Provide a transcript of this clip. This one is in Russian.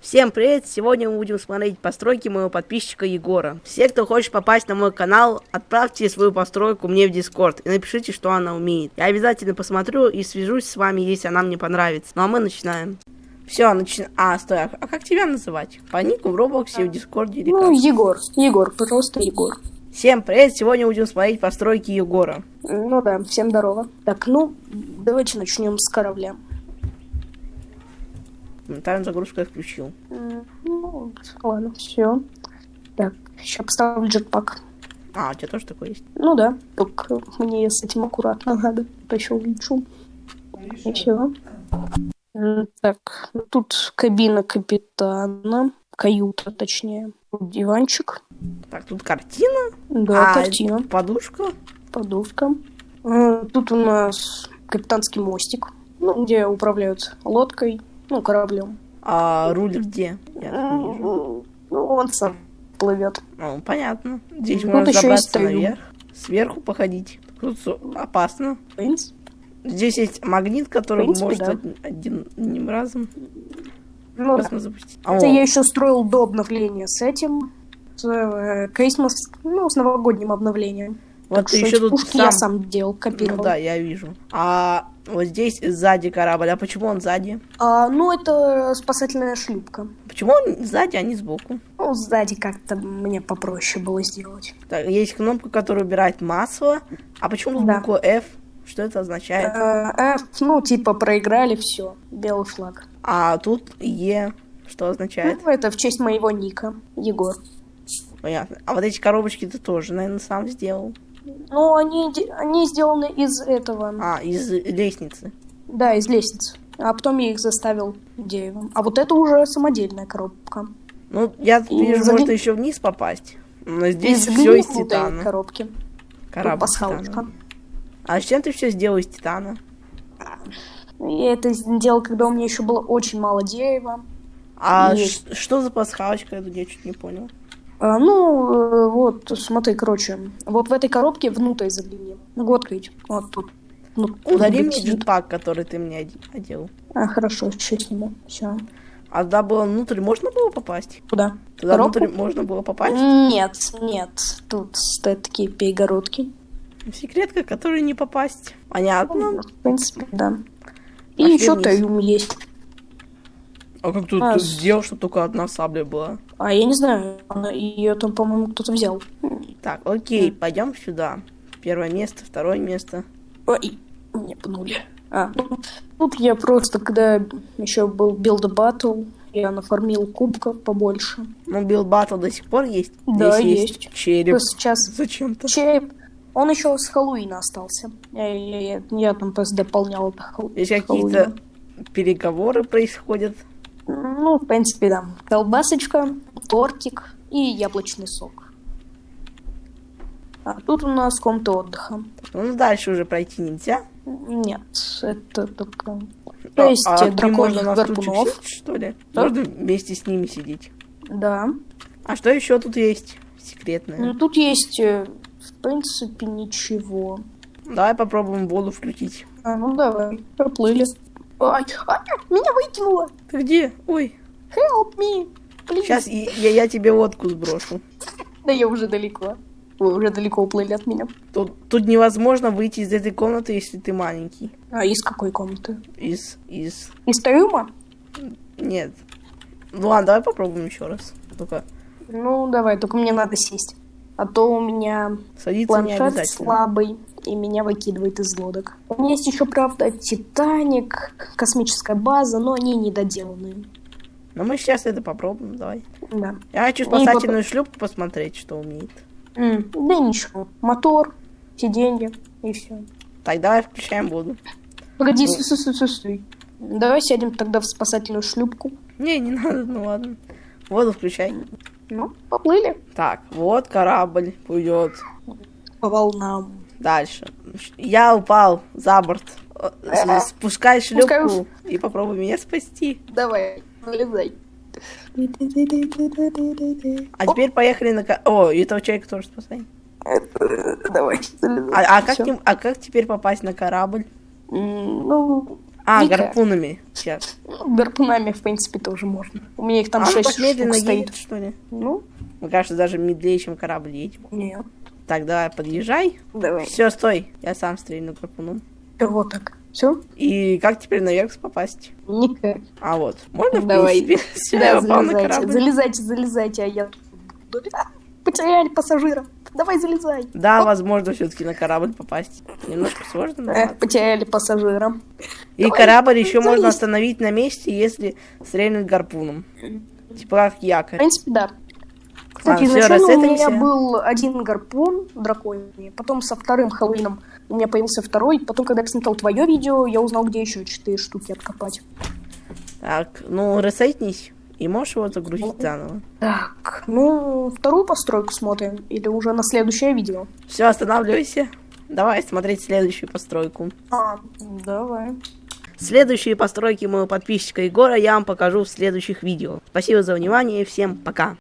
Всем привет! Сегодня мы будем смотреть постройки моего подписчика Егора. Все, кто хочет попасть на мой канал, отправьте свою постройку мне в Дискорд и напишите, что она умеет. Я обязательно посмотрю и свяжусь с вами, если она мне понравится. Ну а мы начинаем. Все, начинаем. А, стой, а, а как тебя называть? По нику в Роблоксе, в Дискорде или Ну? Егор. Егор, просто Егор. Всем привет! Сегодня будем смотреть постройки Егора. Ну да, всем здорово. Так, ну, давайте начнем с корабля. Тайм загрузку я включил. Ну, ладно, все. Так, сейчас поставлю джетпак. А, у тебя тоже такой есть? Ну да, только мне с этим аккуратно надо. Еще улечу. И все. Так, ну, тут кабина капитана. Каюта, точнее. Диванчик. Так, тут картина. Да, а, картина. Подушка. Подушка. Тут у нас капитанский мостик, ну, где управляют лодкой, ну, кораблем. А руль где? Ну, он сам плывет. Ну, понятно. Здесь Тут можно забраться наверх, сверху походить. Тут опасно. В принципе, Здесь есть магнит, который принципе, может да. од- один- одним разом ну, да. запустить. Это о, я еще строил до обновления с этим, с э, Christmas, ну, с новогодним обновлением. Вот Так ты еще тут сам... я сам делал, копировал. Ну да, я вижу. А вот здесь сзади корабль. А почему он сзади? А, ну, это спасательная шлюпка. Почему он сзади, а не сбоку? Ну, сзади как-то мне попроще было сделать. Так, есть кнопка, которая убирает масло. А почему Да. буква F? Что это означает? Э, F, ну, типа, проиграли, все, белый флаг. А тут Е. Что означает? Ну, это в честь моего ника, Егор. Понятно. А вот эти коробочки ты тоже, наверное, сам сделал. Ну, они, они сделаны из этого, А, из лестницы. да, из лестницы. А потом я их заставил деревом. А вот это уже самодельная коробка. Ну, я И вижу, загни- можно еще вниз попасть. Но здесь из все из титана. коробки. Корабль Пасхалочка. А с чем ты все сделал из титана? Я это сделал, когда у меня еще было очень мало дерева. А И- что за пасхалочка? Я чуть не понял. А, ну, э, вот, смотри, короче, вот в этой коробке внутрь загляни. Могу открыть. Вот тут. Ну, Удари мне джетпак, который ты мне оде- одел. А, хорошо, сейчас сниму. Все. А туда было внутрь можно было попасть? Куда? Туда Коробку? внутрь можно было попасть? Нет, нет. Тут стоят такие перегородки. Секретка, которой не попасть. Понятно. В принципе, да. И Пошли еще вниз. трюм есть. А как тут А, ты с- сделал, что только одна сабля была? А я не знаю, ее там, по-моему, кто-то взял. Так, окей, пойдем сюда. Первое место, второе место. Ой, мне пнули. А, ну, тут я просто, когда еще был Build Battle, я нафармил кубков побольше. Ну, Build Battle до сих пор есть? Да, Здесь есть. череп. То сейчас Зачем-то. череп, он еще с Хэллоуина остался. Я, я- я- я там просто дополнял это Хэлл- Здесь какие-то переговоры происходят. Ну, в принципе, да. Колбасочка, тортик и яблочный сок. А тут у нас комната отдыха. Ну, дальше уже пройти нельзя. Нет, это только... А, То есть а драконьих на стульчик гарпунов. что ли? Да. Можно вместе с ними сидеть. Да. А что еще тут есть секретное? Ну, тут есть, э, в принципе, ничего. Давай попробуем воду включить. А, ну давай, проплыли. Ай, ай, меня выкинуло! Ты где? Ой, Help me! Please. сейчас я, я- я тебе водку сброшу. Да я уже далеко. Вы уже далеко уплыли от меня. Тут, тут невозможно выйти из этой комнаты, если ты маленький. А из какой комнаты? Из, из... Из трюма? Нет. Ну ладно, давай попробуем еще раз. Только Ну, давай, только мне надо сесть. А то у меня садиться планшет слабый, и меня выкидывает из лодок. У меня есть еще, правда, Титаник, космическая база, но они недоделанные. Но мы сейчас это попробуем, давай. Да. Я хочу Ну спасательную шлюпку посмотреть, что умеет. М, Да ничего. Мотор, сиденье и все. Так, давай включаем воду. Погоди, Ну. стой, стой, стой, стой. Давай сядем тогда в спасательную шлюпку. Не, не надо, ну ладно. Воду включай. Ну, поплыли Так, вот корабль пойдет по волнам. дальше. Я упал за борт. Э, с- Спускай шлюпку и попробуй меня спасти. Давай, залезай. А теперь поехали на... О, этого человека тоже спасай. Давай. А, а как, а как теперь попасть на корабль? Ну, А, Никак. гарпунами. Сейчас. Гарпунами, в принципе, тоже можно. У меня их там а, шесть так медленно штук стоит. едет, что ли? Ну, Мне кажется, даже медленнее, чем корабль едет. нет. Так, давай, подъезжай. Давай. Все, стой. Я сам стрельну гарпуном. Вот так. Все? И как теперь наверх попасть? Никак. А вот. Можно, в Давай. принципе? Я Да, на залезайте, корабль. залезайте, залезайте, а я А, Потеряли пассажира. Давай залезай. Да, возможно, все-таки на корабль попасть. Немножко сложно, но Эх, потеряли пассажира. И давай, корабль еще можно остановить на месте, если стрельнуть гарпуном. Типа как В якорь. принципе, да. Кстати, Ладно, всё, изначально у меня был один гарпун драконий, потом со вторым Хэллоуином у меня появился второй, потом, когда я посмотрел твое видео, я узнал, где еще четыре штуки откопать. Так, ну, ресейтнись. И можешь его загрузить заново. Так, ну, вторую постройку смотрим, или уже на следующее видео? Все, останавливайся. Давай смотреть следующую постройку. А, давай. Следующие постройки моего подписчика Егора я вам покажу в следующих видео. Спасибо за внимание, всем пока.